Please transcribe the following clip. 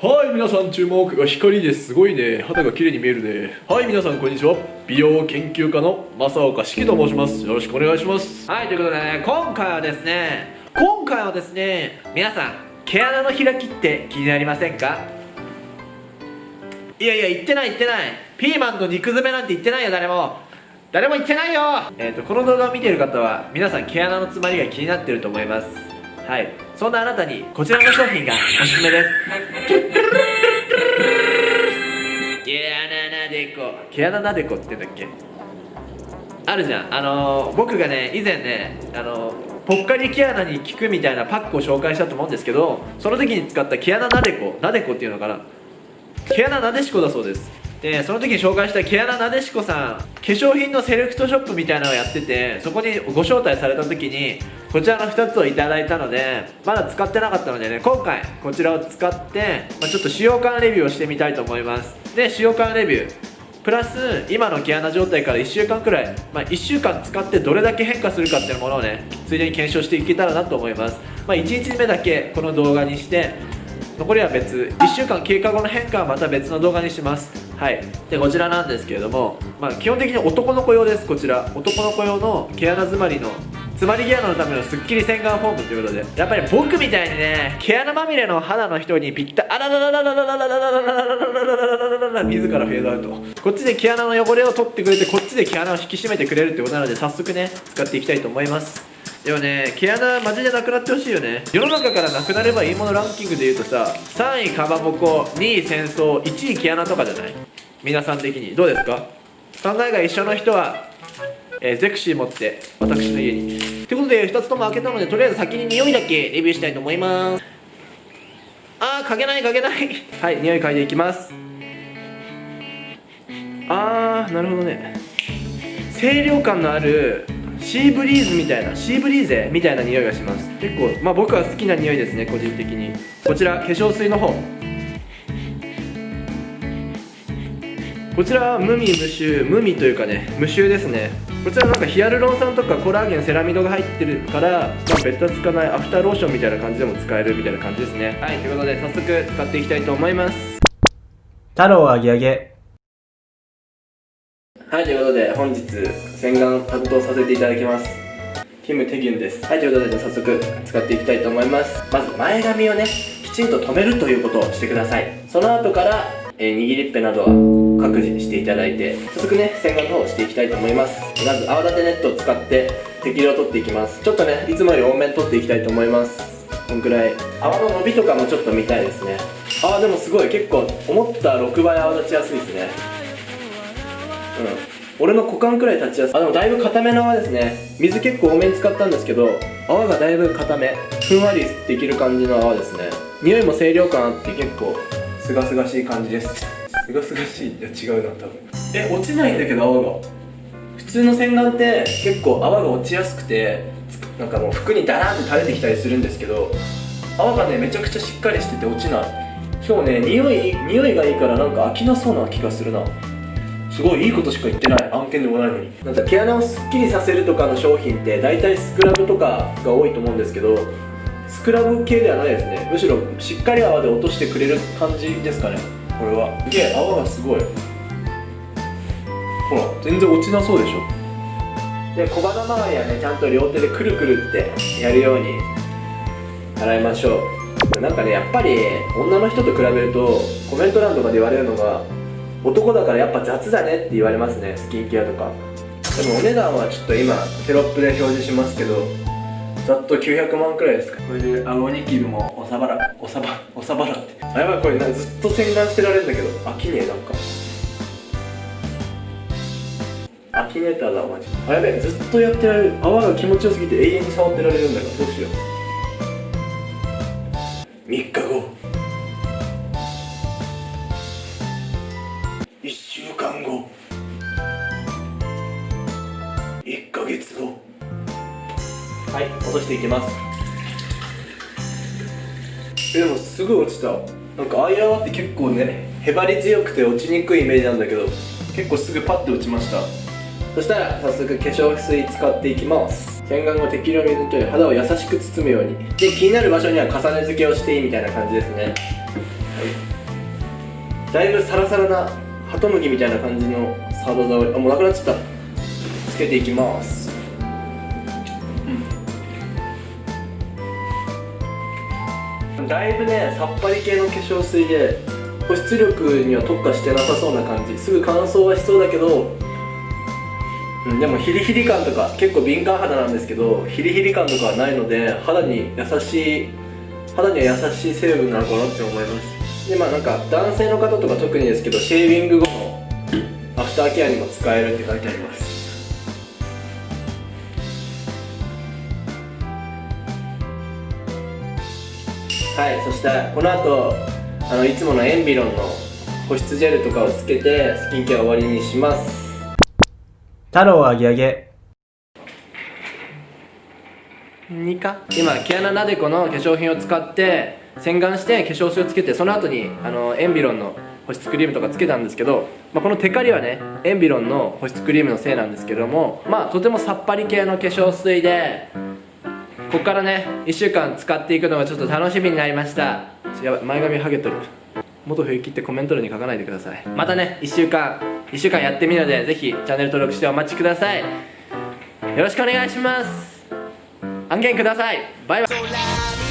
はい皆さん注目が光です。すごいね。肌が綺麗に見えるね。はい皆さんこんにちは。美容研究家の正岡式と申します。よろしくお願いします。はいということでね今回はですね今回はですね皆さん毛穴の開きって気になりませんか？いやいや言ってない言ってない。ピーマンの肉詰めなんて言ってないよ誰も。誰も言ってないよ。えっ、ー、とこの動画を見てる方は皆さん毛穴の詰まりが気になってると思います。はい。そんなあなたにこちらの商品がおすすめです。毛穴なでこ毛穴なでこって言うんだっけあるじゃんあのー、僕がね以前ねあのーぽっかり毛穴に効くみたいなパックを紹介したと思うんですけどその時に使った毛穴なでこなでこっていうのかな毛穴なでしこだそうですでその時に紹介した毛穴なでしこさん化粧品のセレクトショップみたいなのをやっててそこにご招待された時にこちらの2つをいただいたのでまだ使ってなかったのでね今回こちらを使って、まあ、ちょっと使用感レビューをしてみたいと思います。で使用感レビュープラス今の毛穴状態から1週間くらい、まあ、1週間使ってどれだけ変化するかっていうものをねついでに検証していけたらなと思います、まあ、1日目だけこの動画にして残りは別1週間経過後の変化はまた別の動画にします。はい。でこちらなんですけれども、まあ、基本的に男の子用ですこちら。男の子用の毛穴詰まりの詰まり毛穴のためのスッキリ洗顔フォームということでやっぱり僕みたいにね毛穴まみれの肌の人にぴったあららららららららららららららら自らフェードアウトこっちで毛穴の汚れを取ってくれてこっちで毛穴を引き締めてくれるってことなので早速ね使っていきたいと思いますでもね毛穴マジでなくなってほしいよね世の中からなくなればいいものランキングで言うとさ3位かまぼこ2位戦争1位毛穴とかじゃない皆さん的にどうですか？考えが一緒の人はえー、ゼクシー持って私の家に。ということで2つとも開けたのでとりあえず先に匂いだけレビューしたいと思います。あー嗅げない嗅げない。はい匂い嗅いでいきます。あーなるほどね。清涼感のあるシーブリーズみたいなシーブリーゼみたいな匂いがします。結構まあ僕は好きな匂いですね個人的に。こちら化粧水の方。こちらは無味無臭無味というかね無臭ですね。こちらなんかヒアルロン酸とかコラーゲンセラミドが入ってるから、まあ、ベタつかないアフターローションみたいな感じでも使えるみたいな感じですね。はいということで早速使っていきたいと思います。太郎あげあげ。はいということで本日洗顔担当させていただきます。キム・テギュンです。はいということで早速使っていきたいと思います。まず前髪をねきちんと止めるということをしてください。その後からえ、握りっぺなどは各自していただいて早速ね洗顔の方をしていきたいと思います。まず泡立てネットを使って適量取っていきます。ちょっとねいつもより多めに取っていきたいと思います。こんくらい。泡の伸びとかもちょっと見たいですね。あでもすごい。結構思った6倍泡立ちやすいですね。うん。俺の股間くらい立ちやすい。あでもだいぶ固めの泡ですね。水結構多めに使ったんですけど泡がだいぶ固め。ふんわりできる感じの泡ですね。匂いも清涼感あって結構すがすがしい感じです。すがすがしい？いや違うな多分。え落ちないんだけど泡が。普通の洗顔って結構泡が落ちやすくてなんかもう服にダラーンって垂れてきたりするんですけど泡がねめちゃくちゃしっかりしてて落ちない。しかもね匂い匂いがいいからなんか飽きなそうな気がするな。すごいいいことしか言ってない。案件でもないのに。なんか毛穴をすっきりさせるとかの商品って大体スクラブとかが多いと思うんですけどスクラブ系ではないですね。むしろしっかり泡で落としてくれる感じですかね。これは。すげえ泡がすごい。ほら全然落ちなそうでしょ。で小鼻周りはねちゃんと両手でくるくるってやるように洗いましょう。なんかねやっぱり女の人と比べるとコメント欄とかで言われるのが男だからやっぱ雑だねって言われますね。スキンケアとか。でもお値段はちょっと今テロップで表示しますけどざっと900万くらいですか？これで顎ニキビもおさばらおさばおさばらって。あやばいこれなずっと洗顔してられるんだけど。飽きねえ。なんかアキネーターだマジあやべえずっとやってられる泡が気持ちよすぎて永遠に触ってられるんだからどうしようはい落としていきます。えでもすぐ落ちた。なんかアイラワって結構ねへばり強くて落ちにくいイメージなんだけど結構すぐパッて落ちました。そしたら早速化粧水使っていきます。洗顔後適量水と肌を優しく包むように。で気になる場所には重ね付けをしていいみたいな感じですね。だいぶサラサラなハトムギみたいな感じのサード触りあもうなくなっちゃった。つけていきます。うんだいぶねさっぱり系の化粧水で保湿力には特化してなさそうな感じ。すぐ乾燥はしそうだけどうん、でもヒリヒリ感とか結構敏感肌なんですけどヒリヒリ感とかはないので肌に優しい肌には優しい成分なのかなって思います。でまあなんか男性の方とか特にですけどシェービング後のアフターケアにも使えるって書いてあります。はいそしてこの後あのいつものエンビロンの保湿ジェルとかをつけてスキンケア終わりにします。太郎あげあげ2か？今毛穴なでこの化粧品を使って洗顔して化粧水をつけてその後にあのエンビロンの保湿クリームとかつけたんですけど、まあ、このテカリはねエンビロンの保湿クリームのせいなんですけどもまあとてもさっぱり系の化粧水でここからね1週間使っていくのがちょっと楽しみになりました。やばい前髪ハゲとる。元冬木ってコメント欄に書かないでください。またね1週間1週間やってみるのでぜひチャンネル登録してお待ちください。よろしくお願いします。案件ください。バイバイ